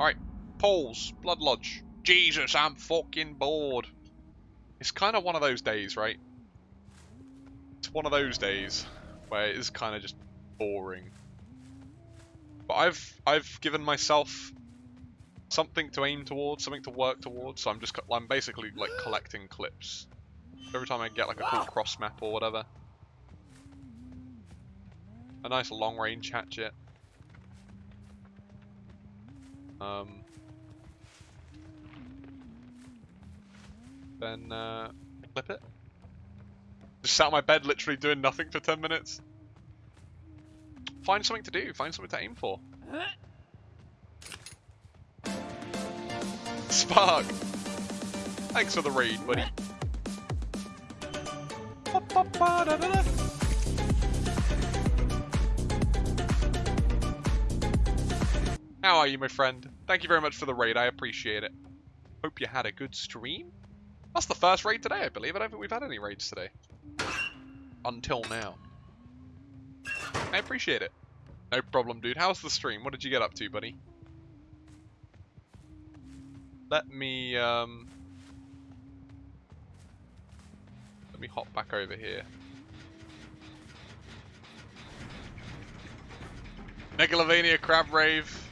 Alright, polls, Blood Lodge. Jesus, I'm fucking bored. It's kind of one of those days, right? It's one of those days where it is kind of just boring. But I've I've given myself something to aim towards, something to work towards. So I'm just I'm basically like collecting clips. Every time I get like a cool cross map or whatever. A nice long range hatchet. Um, then uh, clip it. Just sat on my bed literally doing nothing for 10 minutes. Find something to do, find something to aim for. Spark! Thanks for the raid, buddy. How are you, my friend? Thank you very much for the raid, I appreciate it. Hope you had a good stream. That's the first raid today, I believe. I don't think we've had any raids today. Until now. I appreciate it. No problem, dude. How's the stream? What did you get up to, buddy? Let me, um... Let me hop back over here. Megalovania Crab Rave.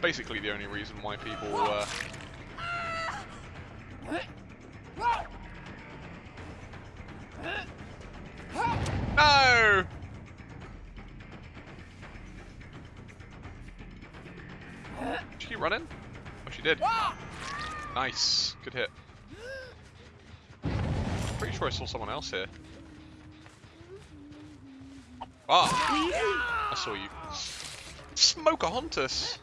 That's basically the only reason why people, uh... No! Did she keep running? Oh, she did. Nice. Good hit. Pretty sure I saw someone else here. Ah! I saw you. Smokahontas!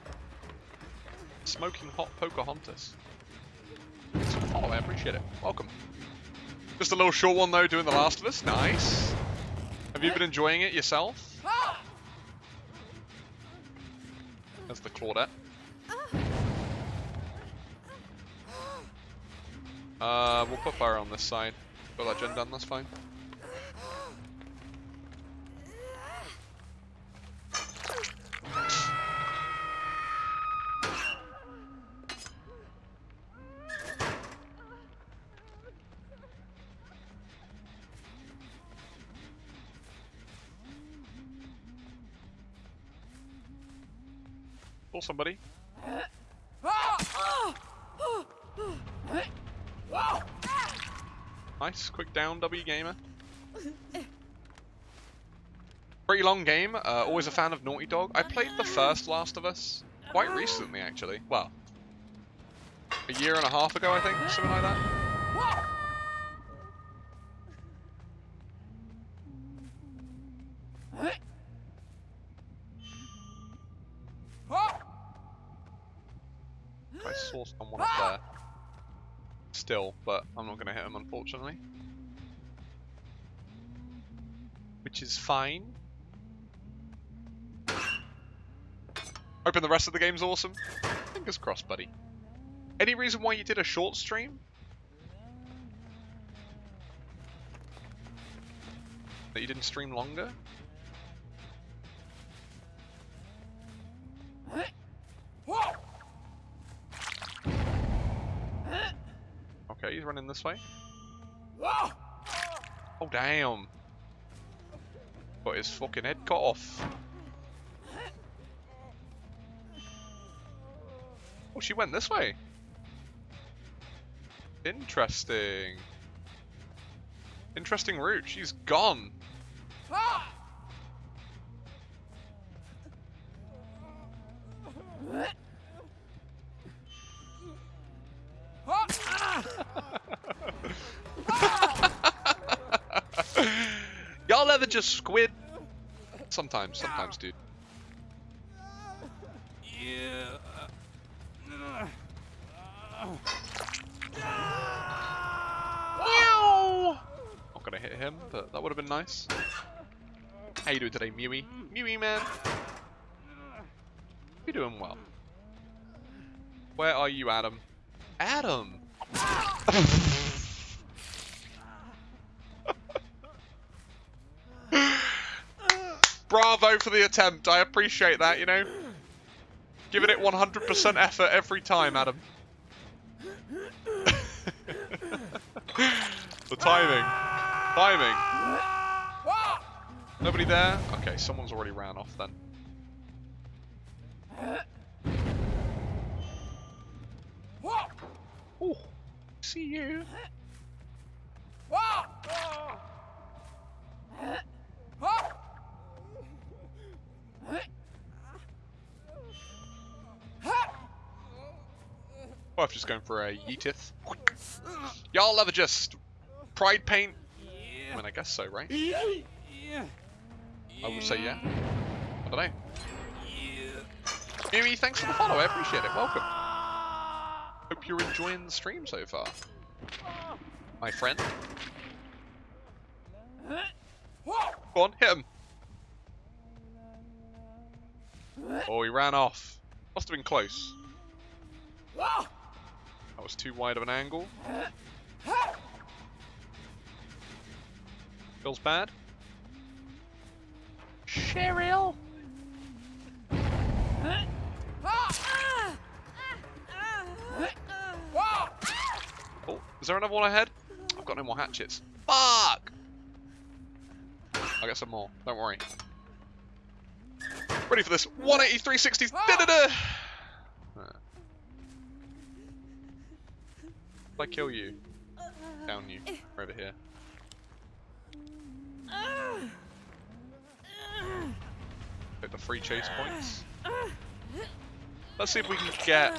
Smoking hot Pocahontas. Oh, I appreciate it. Welcome. Just a little short one though, doing The Last of Us. Nice. Have you been enjoying it yourself? That's the Claudette. Uh, we'll put fire on this side. Got that gen done, that's fine. Pull somebody. Nice, quick down, W gamer. Pretty long game. Uh, always a fan of Naughty Dog. I played the first Last of Us quite recently, actually. Well, a year and a half ago, I think, something like that. I up there. Still, but I'm not going to hit him, unfortunately. Which is fine. Hoping the rest of the game's awesome. Fingers crossed, buddy. Any reason why you did a short stream? That you didn't stream longer? Okay, he's running this way. Oh, damn. Got his fucking head cut off. Oh, she went this way. Interesting. Interesting route. She's gone. Y'all ever just squid? Sometimes, sometimes, dude. Yeah. Meow! Not gonna hit him, but that would have been nice. How you doing today, Mewy? Mewy, man. You're doing well. Where are you, Adam? Adam! Bravo for the attempt. I appreciate that, you know. Giving it 100% effort every time, Adam. the timing. Timing. Nobody there? Okay, someone's already ran off then. Oh, see you. Well, I'm just going for a Yeetith. Y'all ever just pride paint? I mean, I guess so, right? I would say yeah. I don't know. Mimi, thanks for the follow. I appreciate it. Welcome. Hope you're enjoying the stream so far. My friend. Go on, hit him. Oh, he ran off. Must have been close. That was too wide of an angle. Feels bad. Cheryl. Oh, is there another one ahead? I've got no more hatchets. Fuck! I'll get some more. Don't worry. Ready for this. 180, 360. Da -da -da. If I kill you, down you, over here. Get the free chase points. Let's see if we can get.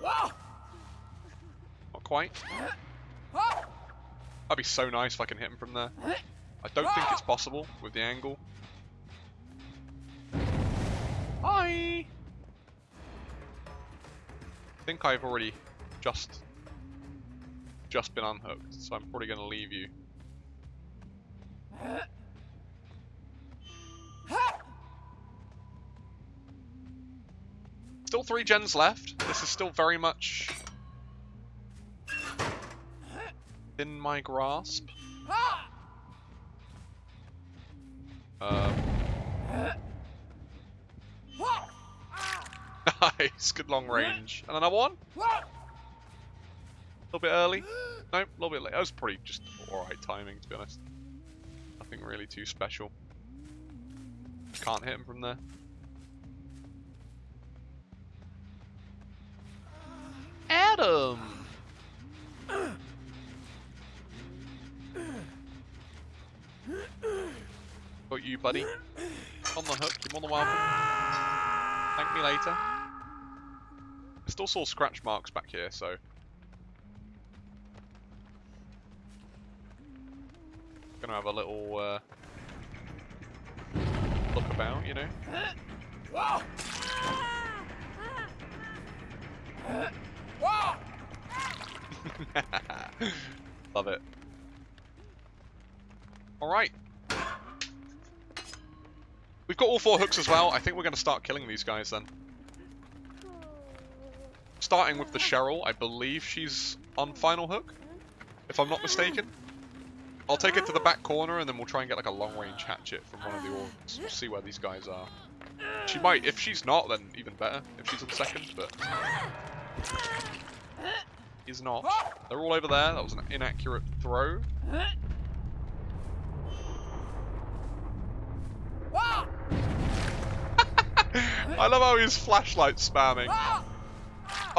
Not quite. That'd be so nice if I can hit him from there. I don't think it's possible with the angle. Hi! Think I've already just just been unhooked, so I'm probably going to leave you. Still three gens left. This is still very much in my grasp. Nice, good long range. And another one? A little bit early? No, a little bit late. That was probably just alright timing, to be honest. Nothing really too special. Can't hit him from there. Adam! Got you, buddy. On the hook, you're more than welcome. Thank me later. Still saw scratch marks back here, so... Gonna have a little, uh... Look about, you know? Love it. Alright. We've got all four hooks as well. I think we're going to start killing these guys then. Starting with the Cheryl. I believe she's on final hook. If I'm not mistaken. I'll take it to the back corner and then we'll try and get like a long range hatchet from one of the orcs. We'll see where these guys are. She might, if she's not, then even better. If she's on second, but... He's not. They're all over there. That was an inaccurate throw. I love how he's flashlight spamming.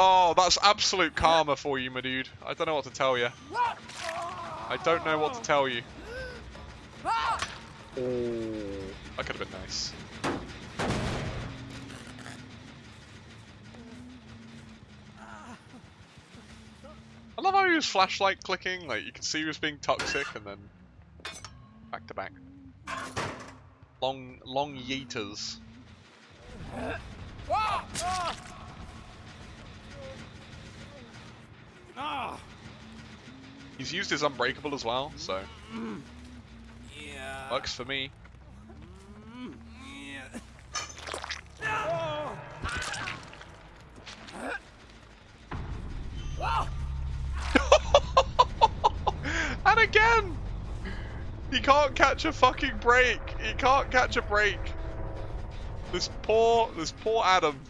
Oh, that's absolute karma for you, my dude. I don't know what to tell you. I don't know what to tell you. Oh, that could have been nice. I love how he was flashlight clicking, like you can see he was being toxic and then back to back. Long long yeeters. Ah. He's used his unbreakable as well, so Yeah. works for me. Yeah. and again! He can't catch a fucking break! He can't catch a break! This poor, this poor Adam.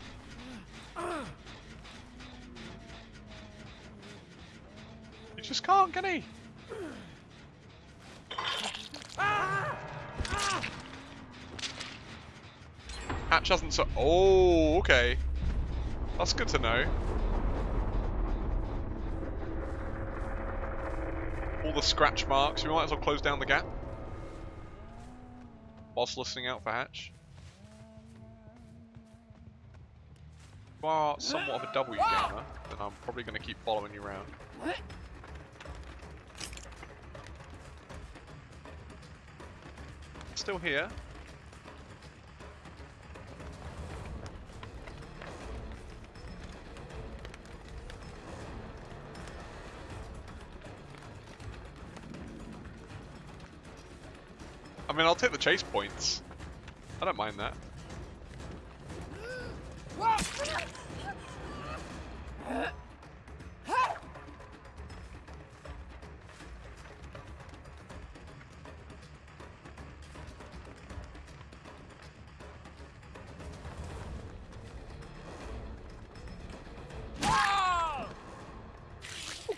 He just can't, can he? Hatch hasn't so. Oh, okay. That's good to know. All the scratch marks. We might as well close down the gap. Whilst listening out for Hatch. you are somewhat of a W gamer, then I'm probably going to keep following you around. Still here. I mean, I'll take the chase points. I don't mind that.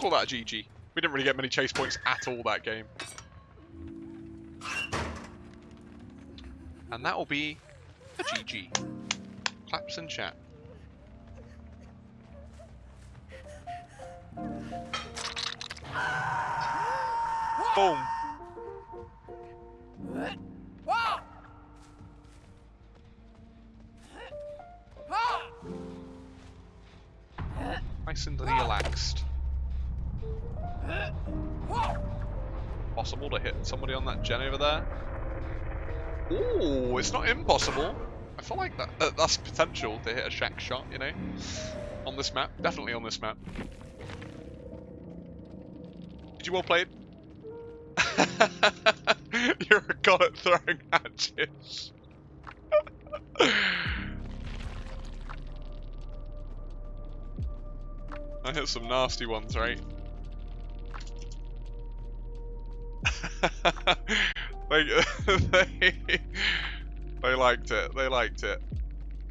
Call that GG. We didn't really get many chase points at all that game. And that will be a GG. Claps and chat. Boom. Nice and relaxed. Possible to hit somebody on that gen over there? Ooh, it's not impossible. I feel like that uh, that's potential to hit a shack shot, you know? On this map. Definitely on this map. Did you well played? You're a god at throwing hatches. I hit some nasty ones, right? they, they, they liked it. They liked it.